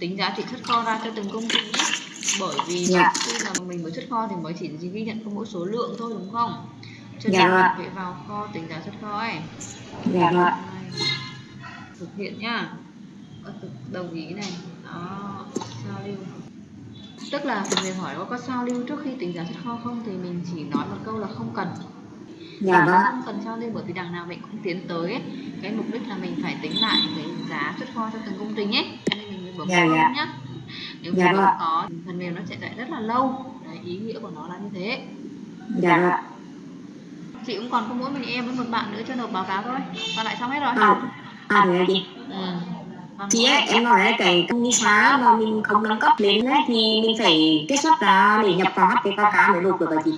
tính giá trị xuất kho ra cho từng công ty nhé. Bởi vì Dạ. khi mà mình mới xuất kho thì mới chỉ ghi nhận có mỗi số lượng thôi đúng không? Cho Dạ nên vâng. mình phải vào kho tính giá xuất kho ấy. Dạ rồi thực hiện nhá. Ờ, đồng ý này. Đó sao lưu. Tức là phần mềm hỏi có có sao lưu trước khi tính giá xuất kho không thì mình chỉ nói một câu là không cần. Dạ vâng không cần sao lưu bởi vì đằng nào mình cũng tiến tới ấy. cái mục đích là mình phải tính lại cái giá xuất kho cho từng công trình ấy bấm Dạ, không dạ. nhá. Nếu Dạ không vâng. có phần mềm nó sẽ chạy rất là lâu. Đấy ý nghĩa của nó là như thế. Dạ rồi chị cũng còn có mỗi mình em với một bạn nữa chưa nộp báo cáo thôi. Còn lại xong hết rồi. À à thế là chị. Ừ. Còn chị ấy, em nói là cái công xóa mà mình không nâng cấp lên ấy, thì mình phải kết xuất ra để nhập vào HPKK mới nộp được hả chị?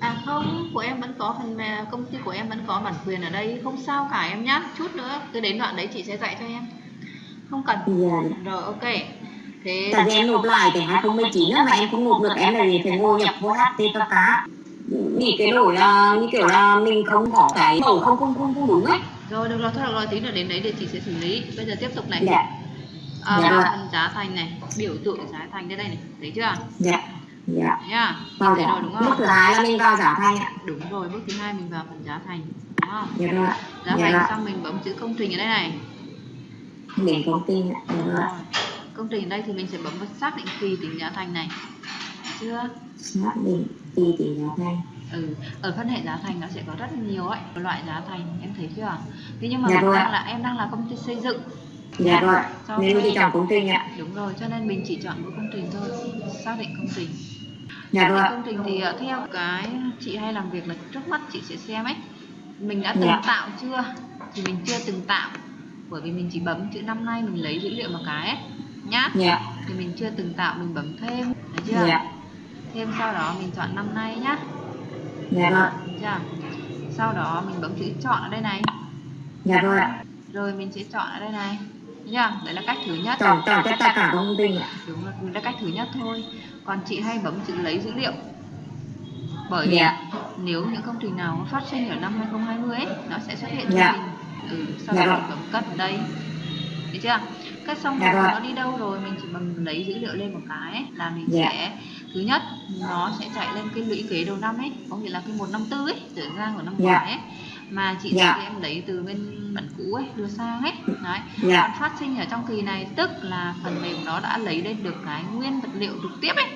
À không, của em vẫn có phần mềm, công ty của em vẫn có bản quyền ở đây, không sao cả em nhá. Chút nữa, cứ đến đoạn đấy chị sẽ dạy cho em. Không cần. dạ Rồi ok. Thế tại vì em nộp lại cái 2019 á mà em không nộp được em là vì phải ngồi nhập vô HPKK bị cái đổi là như kiểu là mình không có cái mẫu không không không không đúng ấy rồi được rồi, thôi được rồi, tí nữa đến đấy để chị sẽ xử lý. Bây giờ tiếp tục này. dạ À, Dạ phần giá thành này, biểu tượng giá thành đây đây này, thấy chưa? dạ dạ vào rồi giá đúng không? thứ hai là mình vào giá thành ạ Đúng rồi, bước thứ hai mình vào phần giá thành, đúng không? dạ rồi Giá dạ thành rồi xong mình bấm chữ công trình ở đây này. Đến công ty ạ. Dạ rồi Rồi. Công trình đây thì mình sẽ bấm vào xác định kỳ tính giá thành này. Chưa? xác định kỳ tỷ giá thành. Ừ ở phân hệ giá thành nó sẽ có rất nhiều ấy loại giá thành em thấy chưa? Thế nhưng mà Dạ mình rồi đang ạ. là em đang là công ty xây dựng. Dạ rồi Cho nên mình chọn công trình ạ. Đúng rồi cho nên mình chỉ chọn mỗi công trình thôi xác định công trình dạ xác rồi định ạ. công trình thì ờ, theo cái chị hay làm việc là trước mắt chị sẽ xem ấy. Mình đã từng Dạ. tạo chưa? Thì mình chưa từng tạo bởi vì mình chỉ bấm chữ năm nay mình lấy dữ liệu một cái ấy nhá. Dạ. Thì mình chưa từng tạo mình bấm thêm. Thấy chưa? Dạ. Thêm sau đó mình chọn năm nay nhá. Dạ. Rồi Được chưa? Sau đó mình bấm chữ chọn ở đây này. Dạ rồi Rồi mình sẽ chọn ở đây này. Thấy chưa? Đấy là cách thứ nhất. Chọn chọn tất cả công trình ạ. Đúng rồi, đấy là cách thứ nhất thôi. Còn chị hay bấm chữ lấy dữ liệu. Bởi vì Dạ. nếu những công trình nào phát sinh ở năm 2020 ấy, Nó sẽ xuất hiện cho Dạ. mình ừ, Sau Dạ đó rồi. bấm cất đây Thấy chưa? Cất xong Dạ rồi nó đi đâu rồi Mình chỉ bấm lấy dữ liệu lên một cái ấy, Là mình Dạ. sẽ Thứ nhất, nó sẽ chạy lên cái lũy kế đầu năm ấy Có nghĩa là cái 154 ấy, trở ra của năm Dạ. ngoái ấy mà chị Dạ. thì em lấy từ bên bản cũ ấy đưa sang ấy đấy Dạ. còn phát sinh ở trong kỳ này tức là phần mềm nó đã lấy lên được cái nguyên vật liệu trực tiếp ấy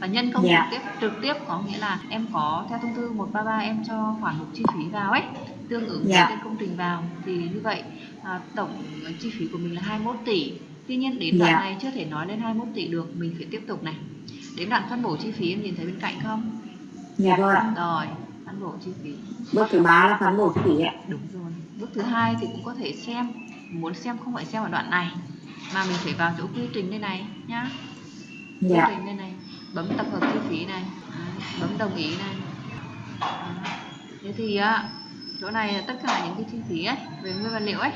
và nhân công Dạ. trực tiếp trực tiếp có nghĩa là em có theo thông tư 133 em cho khoản mục chi phí vào ấy tương ứng với Dạ. tên công trình vào thì như vậy à, tổng chi phí của mình là 21 tỷ tuy nhiên đến Dạ. đoạn này chưa thể nói lên 21 tỷ được mình phải tiếp tục này đến đoạn phân bổ chi phí em nhìn thấy bên cạnh không dạ rồi ạ rồi phân bổ chi phí bước thứ ba là phân bổ chi phí ạ Đúng rồi. Bước thứ hai thì cũng có thể xem, muốn xem không phải xem ở đoạn này mà mình phải vào chỗ quy trình đây này nhá. Quy dạ trình đây này, bấm tập hợp chi phí này, bấm đồng ý này. Thế thì á, chỗ này là tất cả những cái chi phí ấy về nguyên vật liệu ấy.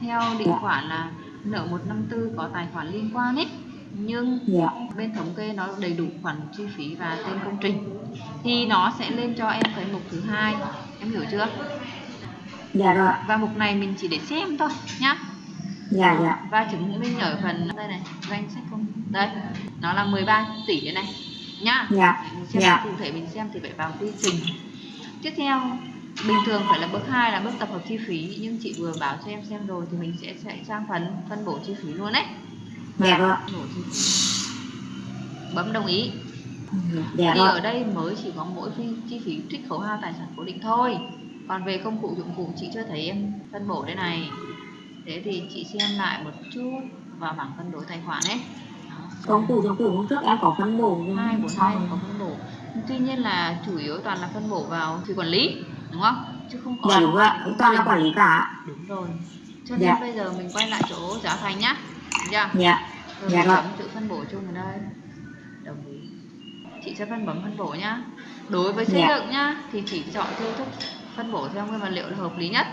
Theo định Dạ. khoản là nợ 154 có tài khoản liên quan ấy. Nhưng dạ. bên thống kê nó đầy đủ khoản chi phí và tên công trình. Thì nó sẽ lên cho em cái mục thứ hai. Em hiểu chưa? Dạ rồi. Và mục này mình chỉ để xem thôi nhá dạ dạ. Và chứng minh ở phần đây này danh sách công đây nó là 13 tỷ đây này nhá. Dạ. xem Dạ. cụ thể mình xem thì phải vào quy trình. Tiếp theo bình thường phải là bước 2 là bước tập hợp chi phí nhưng chị vừa bảo cho em xem rồi thì mình sẽ chạy sang phần phân bổ chi phí luôn đấy. Dạ phí. Bấm đồng ý. Dạ thì rồi ở đây mới chỉ có mỗi phi, chi phí trích khấu hao tài sản cố định thôi. Còn về công cụ dụng cụ chị chưa thấy em phân bổ đây này thế thì chị xem lại một chút vào bảng cân đối tài khoản ấy. Công cụ dụng cụ hôm trước em có phân bổ hai bốn hai có phân bổ. Tuy nhiên là chủ yếu toàn là phân bổ vào thủy quản lý đúng không? Chứ không có dạ đúng rồi toàn là quản lý cả. Đúng rồi. Cho nên Dạ. bây giờ mình quay lại chỗ giá thành nhá. Được chưa? Dạ. Rồi Dạ bấm chữ phân bổ chung ở đây. Đồng ý. Chị sẽ phân bấm phân bổ nhá. Đối với xây Dạ. dựng nhá thì chỉ chọn tiêu thức phân bổ theo nguyên vật liệu là hợp lý nhất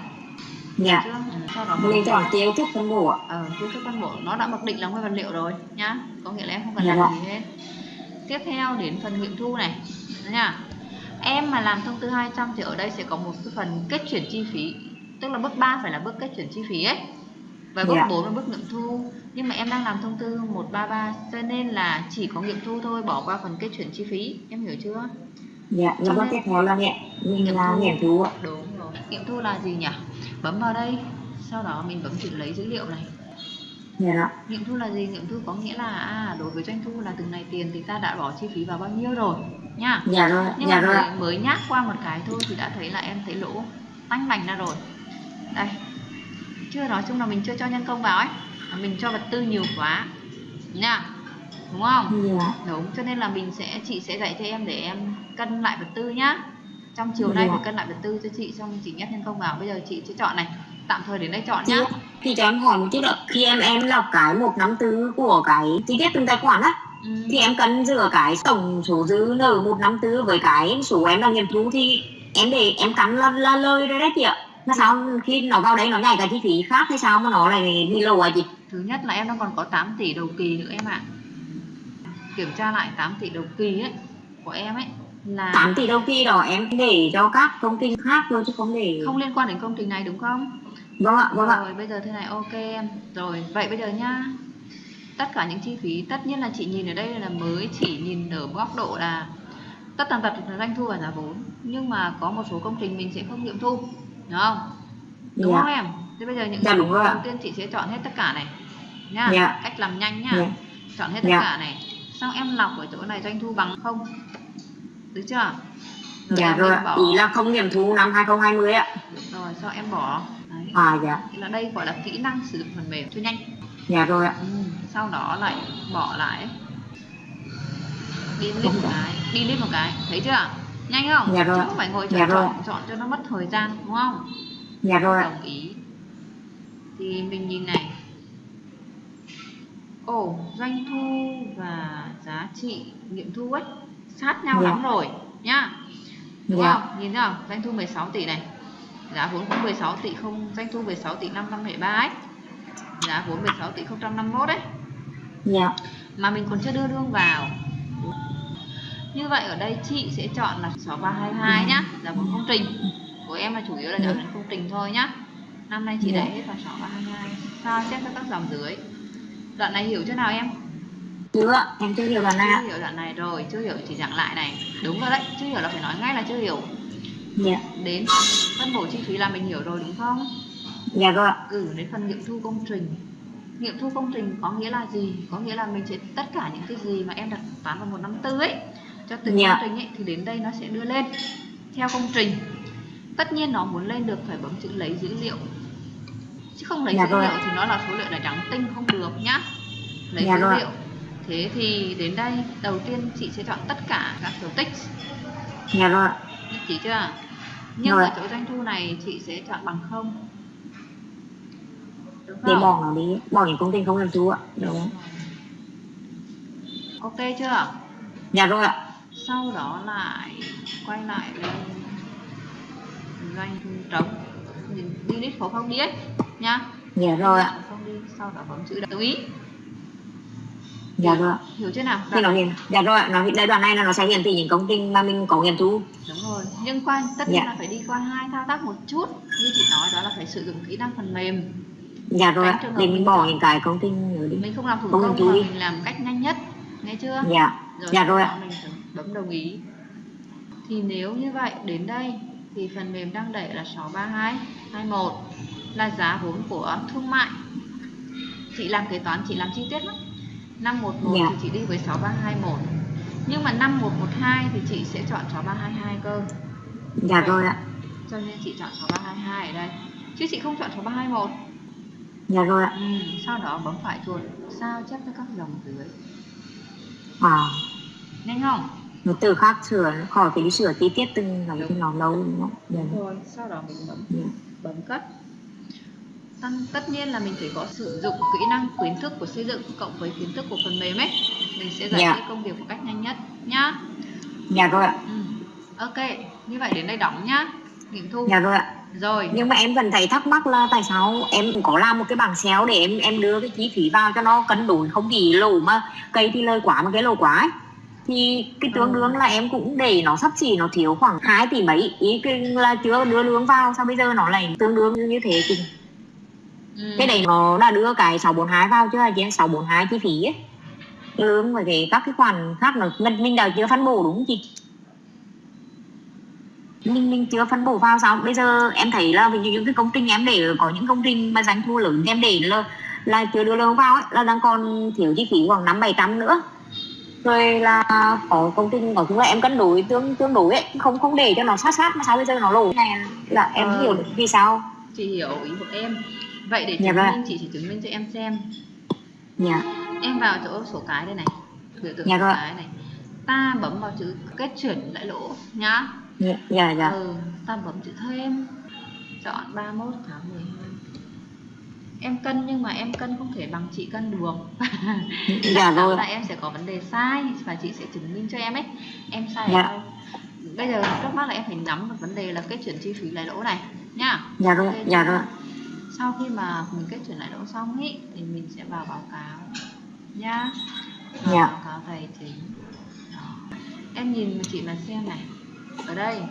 dạ. Ừ, sau đó mình chọn tiêu thức phân bổ. Ờ, tiêu thức phân bổ. Nó đã mặc định là nguyên vật liệu rồi nhá. Có nghĩa là em không cần Dạ làm rồi. gì hết. Tiếp theo đến phần nghiệm thu này nha. Em mà làm thông tư 200 thì ở đây sẽ có một cái phần kết chuyển chi phí tức là bước 3 phải là bước kết chuyển chi phí ấy và bước Dạ. 4 là bước nghiệm thu. Nhưng mà em đang làm thông tư 133 cho nên là chỉ có nghiệm thu thôi bỏ qua phần kết chuyển chi phí. Em hiểu chưa? Dạ Cho nhưng bước tiếp theo là nghiệm mình là nghiệm thu ạ. Đúng rồi. Nghiệm thu là gì nhỉ bấm vào đây. Sau đó mình bấm chữ lấy dữ liệu này. Dạ. Đó nghiệm thu là gì? Nghiệm thu có nghĩa là à, đối với doanh thu là từng này tiền thì ta đã bỏ chi phí vào bao nhiêu rồi nha. Dạ rồi nhưng dạ mà rồi. mới, nhắc qua một cái thôi thì đã thấy là em thấy lỗ tanh bành ra rồi. Đây. Chưa nói chung là mình chưa cho nhân công vào ấy. Mình cho vật tư nhiều quá. Nha. Đúng không? Dạ. Đúng cho nên là mình sẽ chị sẽ dạy cho em để em cân lại vật tư nhá trong chiều nay phải cân lại vật tư cho chị xong chị nhét nhân công vào. Bây giờ chị sẽ chọn này. Tạm thời đến đây chọn nhá. thì cho em hỏi một chút ạ. Khi em em lọc cái một năm tư của cái chi tiết từng tài khoản á ừ. thì em cân giữa cái tổng số dư nợ một năm tư với cái số em đang nghiệm thu thì em để em cắn là, là lời rồi đấy chị ạ. Mà sao? Khi nó vào đấy nó nhảy cái chi phí khác hay sao mà nó lại bị lộ à chị? Thứ nhất là em đang còn có 8 tỷ đầu kỳ nữa em ạ. Kiểm tra lại 8 tỷ đầu kỳ ấy của em ấy là 8 tỷ đầu kỳ đó em để cho các công ty khác thôi chứ không để không liên quan đến công trình này đúng không? Vâng ạ vâng ạ. Rồi bây giờ thế này ok em. Rồi vậy bây giờ nhá. Tất cả những chi phí tất nhiên là chị nhìn ở đây là mới chỉ nhìn ở góc độ là tất tần tật là doanh thu và giá vốn. Nhưng mà có một số công trình mình sẽ không nghiệm thu đúng không? Đúng Dạ. không em? Thế bây giờ những Dạ, ạ. đầu tiên chị sẽ chọn hết tất cả này nhá. Dạ. cách làm nhanh nhá. Dạ. chọn hết tất Dạ. cả này. Xong em lọc ở chỗ này doanh thu bằng không được chưa? Dạ em rồi ạ. bỏ. Ý là không nghiệm thu năm 2020 ạ. Rồi sau em bỏ. Đấy. À dạ. Thế là đây gọi là kỹ năng sử dụng phần mềm. Cho nhanh. Dạ rồi ạ. Ừ. sau đó lại bỏ lại. Đi lên một cái. Đi lên một cái. Thấy chưa? Nhanh không? Dạ rồi. chứ không phải ngồi Dạ chọn rồi. chọn cho nó mất thời gian đúng không? Dạ rồi đồng ý. Thì mình nhìn này. Ồ doanh thu và giá trị nghiệm thu ấy sát nhau Dạ. lắm rồi nhá. Đúng Dạ. không? Nhìn thấy không? Doanh thu 16 tỷ này. Giá vốn cũng 16 tỷ không doanh thu 16 tỷ 573 ấy. Giá vốn 16 tỷ 051 đấy dạ. Mà mình còn chưa đưa lương vào. Như vậy ở đây chị sẽ chọn là 6322 nhá. Giá vốn công trình. Của em là chủ yếu là giá vốn công trình thôi nhá. Năm nay chị Dạ. đẩy hết vào 6322 sao chép cho các dòng dưới? Đoạn này hiểu chưa nào em chưa em chưa hiểu đoạn này chưa hiểu đoạn này rồi chưa hiểu chỉ giảng lại này. Đúng rồi đấy chưa hiểu là phải nói ngay là chưa hiểu. Dạ. Đến phân bổ chi phí là mình hiểu rồi đúng không? Dạ rồi ạ. Ừ đến phần nghiệm thu công trình. Nghiệm thu công trình có nghĩa là gì? Có nghĩa là mình sẽ tất cả những cái gì mà em đặt toán vào một năm tư ấy cho từng Dạ. công trình ấy thì đến đây nó sẽ đưa lên theo công trình. Tất nhiên nó muốn lên được phải bấm chữ lấy dữ liệu. Chứ không lấy Dạ dữ rồi liệu ạ. thì nó là số liệu là trắng tinh không được nhá. Lấy Dạ dữ rồi ạ. liệu thế thì đến đây đầu tiên chị sẽ chọn tất cả các dấu tích. Dạ rồi ạ. Nhất trí chưa nhưng Rồi ở ạ. chỗ doanh thu này chị sẽ chọn bằng không? Đúng để bỏ nó đi. Bỏ những công ty không nghiệm thu ạ. Đúng. Ok chưa dạ rồi ạ. Sau đó lại quay lại lên doanh thu trống. Unit phổ không đi ấy nhá dạ rồi ạ. Không đi sau đó bấm chữ đồng ý dạ rồi ạ hiểu chưa nào? Thì nó hiển dạ rồi nó đây đoạn này là nó sẽ hiển thị những công ty mà mình có nghiệm thu. Đúng rồi. Nhưng qua tất nhiên Dạ. là phải đi qua hai thao tác một chút. Như chị nói đó là phải sử dụng kỹ năng phần mềm. Dạ rồi để mình mình bỏ những cái công ty nữa đi mình không làm thủ công chú mà mình làm cách nhanh nhất. Nghe chưa? Dạ. Rồi Dạ rồi ạ. mình bấm đồng ý. Thì nếu như vậy đến đây thì phần mềm đang đẩy là 63221 là giá vốn của thương mại. Chị làm kế toán chị làm chi tiết lắm 511 Dạ. thì chị đi với 6321 nhưng mà 5112 thì chị sẽ chọn 6322 cơ. Dạ rồi ạ. Cho nên chị chọn 6322 ở đây. Chứ chị không chọn 6321 dạ rồi ạ. Ừ, sau đó bấm phải chuột sao chép cho các dòng dưới. À. Nhanh không? Nó từ khác sửa khỏi phải đi sửa chi tiết từng cái thì nó lâu đúng không? Dạ. rồi sau đó mình bấm dạ. bấm cất Tất nhiên là mình phải có sử dụng kỹ năng kiến thức của xây dựng cộng với kiến thức của phần mềm ấy. Mình sẽ giải Dạ. quyết công việc một cách nhanh nhất nhá. Dạ rồi ạ. Ừ. ok như vậy đến đây đóng nhá. Nghiệm thu. Dạ rồi ạ. Rồi. Nhưng mà em vẫn thấy thắc mắc là tại sao em có làm một cái bảng xéo để em em đưa cái chi phí vào cho nó cân đối không bị lỗ mà cây thì lời quá mà cái lỗ quá ấy. thì cái tương Ừ. đương là em cũng để nó sắp xỉ nó thiếu khoảng 2 tỷ mấy. Ý cái là chưa đưa lương vào sao bây giờ nó lại tương đương như thế thì ừ. cái này nó đã đưa cái 642 vào chưa chị em 642 chi phí ấy. Lương và cái các cái khoản khác nó mình mình đã chưa phân bổ đúng không chị? Mình mình chưa phân bổ vào sao? Bây giờ em thấy là ví dụ những cái công trình em để có những công trình mà doanh thu lớn em để là là chưa đưa lương vào ấy, là đang còn thiếu chi phí khoảng năm bảy trăm nữa. Rồi là có công trình có chúng là em cân đối tương tương đối ấy không không để cho nó sát sát mà sao bây giờ nó lỗ. Này là em Ờ. hiểu được vì sao? Chị hiểu ý của em vậy để Dạ chứng vâng. minh chị chỉ chứng minh cho em xem. Dạ. Em vào chỗ số cái đây này. Biểu tượng Dạ số vâng. cái này. Ta bấm vào chữ kết chuyển lại lỗ nhá. Dạ dạ dạ. Ừ ta bấm chữ thêm. Chọn 31 tháng 12 em cân nhưng mà em cân không thể bằng chị cân được. Dạ rồi là em sẽ có vấn đề sai và chị sẽ chứng minh cho em ấy. Em sai Dạ. bây giờ trước mắt là em phải nắm được vấn đề là kết chuyển chi phí lại lỗ này nhá. Dạ rồi Ok dạ chưa? rồi sau khi mà mình kết chuyển lại lỗ xong ý thì mình sẽ vào báo cáo. Nhá. Vào Dạ. báo cáo tài chính. Đó. em nhìn mà chị mà xem này. Ở đây.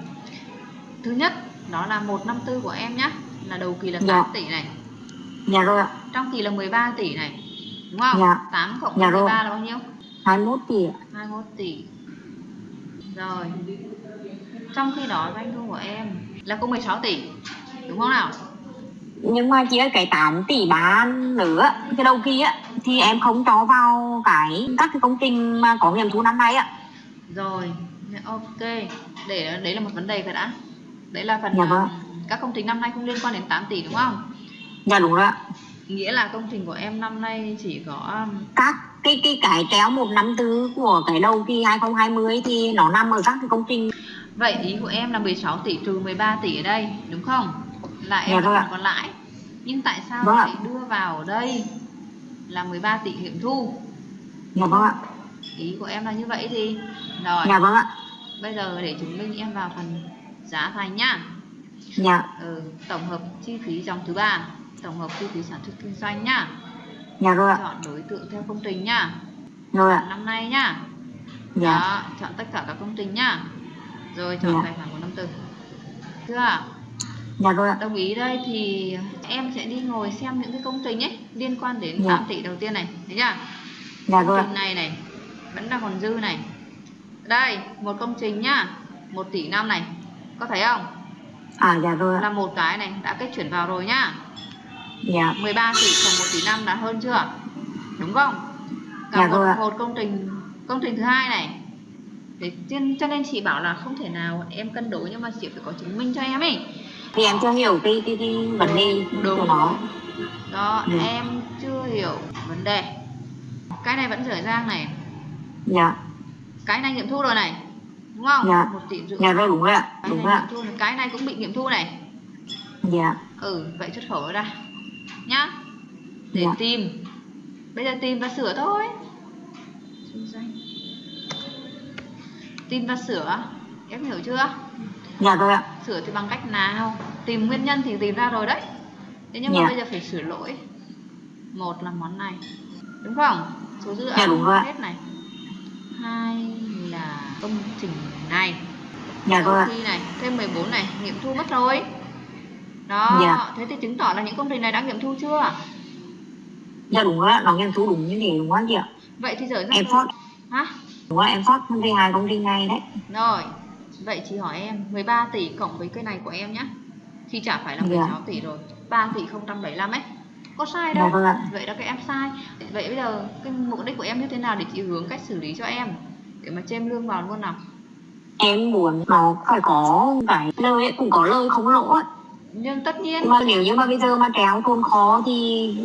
Thứ nhất đó là 154 của em nhá. Là đầu kỳ là 8 Dạ. tỷ này. Dạ rồi ạ. Trong kỳ là 13 tỷ này. Đúng không? Dạ. 8 cộng rồi. 13 là bao nhiêu? 21 tỷ ạ. 21 tỷ. Rồi. Trong khi đó doanh thu của em là có 16 tỷ. Đúng không nào nhưng mà chỉ cái 8 tỷ bán nữa cái đầu kỳ á thì em không cho vào cái các cái công trình mà có nghiệm thu năm nay á. Rồi ok. Để đấy là một vấn đề rồi đã. Đấy là phần Dạ vâng. các công trình năm nay không liên quan đến 8 tỷ đúng không? Dạ đúng rồi ạ. Nghĩa là công trình của em năm nay chỉ có um, các cái cái cái kéo một năm tư của cái đầu kỳ 2020 thì nó nằm ở các cái công trình. Vậy ý của em là 16 tỷ trừ 13 tỷ ở đây đúng không là em Dạ vẫn vâng còn còn lãi nhưng tại sao Vâng ạ. lại đưa vào ở đây? Là 13 tỷ nghiệm thu. Dạ vâng ạ. Ý của em là như vậy thì rồi. Dạ vâng ạ. Bây giờ để chứng minh em vào phần giá thành nhá. Dạ. Ừ, tổng hợp chi phí dòng thứ ba tổng hợp chi phí sản xuất kinh doanh nhá. Dạ rồi ạ. Chọn đối tượng theo công trình nhá. Rồi ạ. Năm nay nhá. Dạ. Đó chọn tất cả các công trình nhá. Rồi chọn Dạ. tài khoản của năm tư. Chưa dạ rồi ạ. Đồng ý đây thì em sẽ đi ngồi xem những cái công trình ấy liên quan đến Dạ. 8 tỷ đầu tiên này thấy chưa? Dạ công rồi ạ trình này này vẫn đang còn dư này. Đây một công trình nhá 1 tỷ năm này có thấy không? À dạ rồi ạ. Là một cái này đã kết chuyển vào rồi nhá. Dạ. 13 tỷ cộng 1 tỷ năm đã hơn chưa? Đúng không? Dạ còn một, một công trình công trình thứ hai này. Cho, cho nên chị bảo là không thể nào em cân đối nhưng mà chị phải có chứng minh cho em ấy thì em chưa hiểu cái cái, cái vấn đề Đúng. của nó. Đó Ừ. em chưa hiểu vấn đề. Cái này vẫn dở dang này. Dạ. Cái này nghiệm thu rồi này đúng không? Dạ. một tỷ rưỡi. Dạ rồi đúng rồi ạ. Cái đúng rồi ạ. cái này cũng bị nghiệm thu này. Dạ. Ừ vậy xuất khẩu nó ra. Nhá. Để Dạ. tìm. Bây giờ tìm và sửa thôi. Tìm và sửa. Em hiểu chưa? Dạ rồi ạ. Sửa thì bằng cách nào tìm nguyên nhân thì tìm ra rồi đấy. Thế nhưng mà Dạ. bây giờ phải sửa lỗi. Một là món này. Đúng không? Số dư Dạ, âm đúng rồi ạ. hết này. Hai là công trình này. Dạ rồi ạ. Sau khi này thêm 14 này nghiệm thu mất rồi. Đó Dạ. thế thì chứng tỏ là những công trình này đã nghiệm thu chưa? Dạ đúng ạ. Nó nghiệm thu đúng như thế đúng không chị ạ? Vậy thì ra em phát hả? Đúng rồi em phát công ty hai công ty này đấy. Rồi vậy chị hỏi em 13 tỷ cộng với cái này của em nhá thì chả phải là Dạ. 16 tỷ rồi 3 tỷ 075 ấy. Có sai dạ đâu vâng ạ. vậy đó các em sai. Vậy bây giờ cái mục đích của em như thế nào để chị hướng cách xử lý cho em? Để mà chêm lương vào luôn nào. Em muốn nó phải có cái lời ấy, cũng có lời không lỗ ấy. nhưng tất nhiên. Mà nếu như mà bây giờ mà kéo tồn khó thì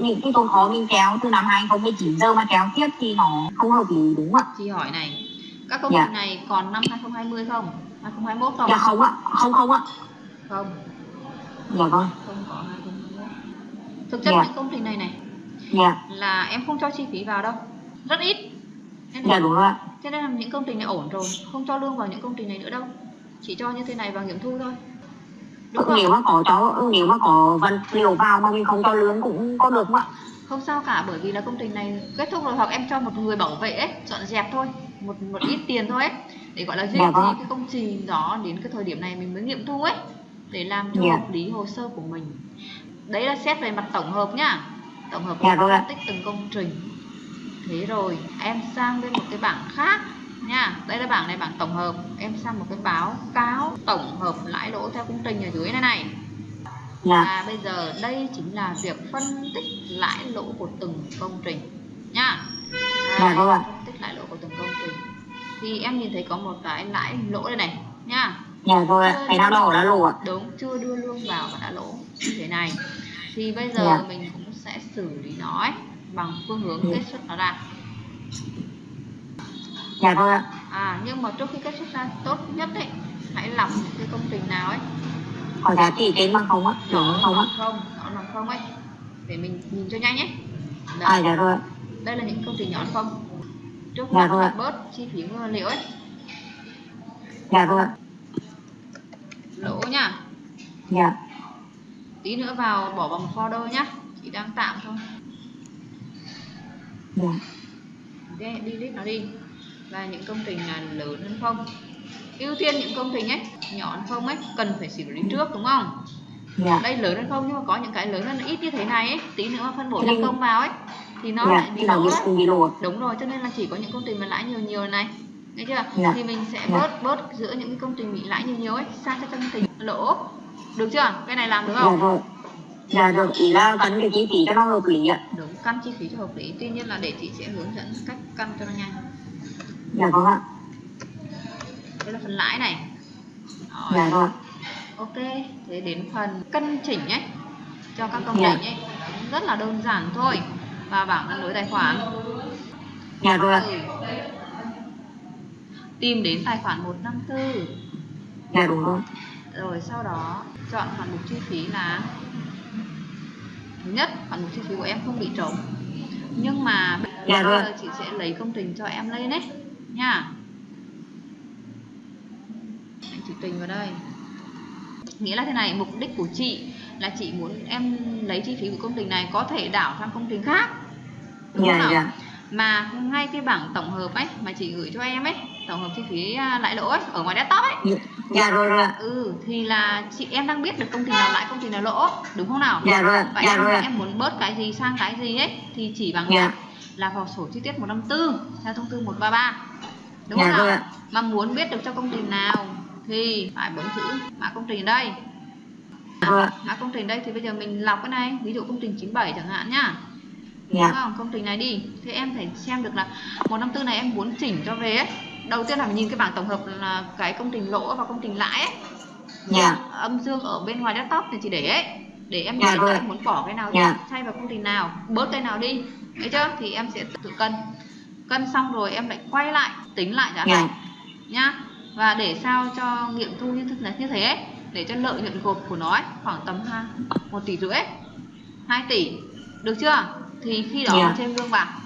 những cái tồn khó mình kéo từ năm 2019 giờ mà kéo tiếp thì nó không hợp lý đúng không ạ? Chị hỏi này các công Dạ. trình này còn năm 2020 không 2021 không? Dạ không ạ. Không không ạ. Không dạ vâng không có 2021 thực chất Dạ. những công trình này này dạ. là em không cho chi phí vào đâu. Rất ít. Nên dạ đúng rồi ạ. cho nên là những công trình này ổn rồi. Không cho lương vào những công trình này nữa đâu. Chỉ cho như thế này vào nghiệm thu thôi. Đúng nếu không? mà có cho nếu mà có vật liệu vào mà mình không cho lương cũng có được không ạ? Không sao cả bởi vì là công trình này kết thúc rồi hoặc em cho một người bảo vệ ấy, dọn dẹp thôi. Một một ít tiền thôi ấy để gọi là duy Dạ trì vâng. cái công trình đó đến cái thời điểm này mình mới nghiệm thu ấy để làm cho Dạ. hợp lý hồ sơ của mình. Đấy là xét về mặt tổng hợp nhá. Tổng hợp Dạ, và vâng phân tích từng công trình. Thế rồi em sang bên một cái bảng khác nha đây là bảng này bảng tổng hợp. Em sang một cái báo cáo tổng hợp lãi lỗ theo công trình ở dưới này này. Dạ. Và bây giờ đây chính là việc phân tích lãi lỗ của từng công trình nha Dạ, vâng ạ. phân tích lãi lỗ của từng công trình. Thì em nhìn thấy có một cái lãi lỗ đây này nha dạ rồi ạ. đỏ là lộ ạ đúng chưa đưa lương vào và đã lỗ. Như thế này. Thì bây giờ Dạ. mình cũng sẽ xử lý nó ấy, bằng phương hướng Dạ. kết xuất nó ra. Dạ rồi ạ. À nhưng mà trước khi kết xuất ra tốt nhất ấy hãy lọc cái công trình nào ấy. Có giá trị trên bằng không á nó không á. không nó bằng không ấy. Để mình nhìn cho nhanh à Đấy, dạ rồi đây là những công trình nhỏ không? Trước Dạ rồi. bớt chi phí nguyên liệu ấy. Dạ rồi. Lỗ nhá dạ. Tí nữa vào bỏ vào một folder nhá. Chỉ đang tạm thôi. Dạ. Đi đi list nó đi. Và những công trình là lớn hơn không? Ưu tiên những công trình ấy nhỏ hơn không ấy cần phải xử lý trước đúng không? Dạ. Đây lớn hơn không nhưng mà có những cái lớn hơn ít như thế này ấy. Tí nữa mà phân bổ nhân công vào ấy thì nó dạ lại bị lỗ đúng rồi cho nên là chỉ có những công trình mà lãi nhiều nhiều này nghe chưa? Dạ. thì mình sẽ Dạ. bớt bớt giữa những công trình bị lãi nhiều nhiều ấy sang cho công trình lỗ. Được chưa? Cái này làm được dạ không rồi dạ rồi ý là cắn cái chi phí cho nó hợp lý ạ. Đúng căn chi phí cho hợp lý. Tuy nhiên là để chị sẽ hướng dẫn cách căn cho nó nhanh. Dạ vâng ạ. Đây là phần lãi này. Rồi. dạ rồi Ok, thế đến phần cân chỉnh ấy cho các công Dạ. trình ấy. Rất là đơn giản thôi. Và bảng cân đối tài khoản. Dạ rồi ạ. ừ. Tìm đến tài khoản 154 dạ đúng rồi. Rồi sau đó chọn khoản mục chi phí là thứ nhất khoản mục chi phí của em không bị trống. Nhưng mà Dạ rồi. giờ chị sẽ lấy công trình cho em lên đấy nha. Anh chỉ trình vào đây. Nghĩa là thế này mục đích của chị là chị muốn em lấy chi phí của công trình này có thể đảo sang công trình khác. Đúng không dạ nào? dạ mà ngay cái bảng tổng hợp ấy mà chị gửi cho em ấy tổng hợp chi phí à, lãi lỗ ấy ở ngoài desktop ấy. Dạ rồi rồi ạ. ừ thì là chị em đang biết được công trình nào lãi công trình nào lỗ đúng không nào? Dạ rồi vậy dạ em, rồi em muốn bớt cái gì sang cái gì ấy thì chỉ bằng Dạ. là vào sổ chi tiết 154 theo thông tư 133 đúng Dạ không nào? rồi ạ. mà muốn biết được cho công trình nào thì phải bấm chữ mã công trình ở đây. Dạ mã công trình đây thì bây giờ mình lọc cái này ví dụ công trình 97 chẳng hạn nhá đúng dạ. Không? công trình này đi. Thế em phải xem được là 154 này em muốn chỉnh cho về ấy. Đầu tiên là nhìn cái bảng tổng hợp là cái công trình lỗ và công trình lãi ấy. Dạ. Âm dương ở bên ngoài desktop thì chị để ấy. Để em Dạ nhìn em muốn bỏ cái nào Dạ. thay vào công trình nào bớt cái nào đi. Thấy chưa? Thì em sẽ tự cân. Cân xong rồi em lại quay lại tính lại giá dạ. thành nhá. Và để sao cho nghiệm thu như thế như thế ấy, để cho lợi nhuận gộp của nó ấy, khoảng tầm ha một tỷ rưỡi 2 tỷ. Được chưa thì khi đó Dạ. mình thêm lương vào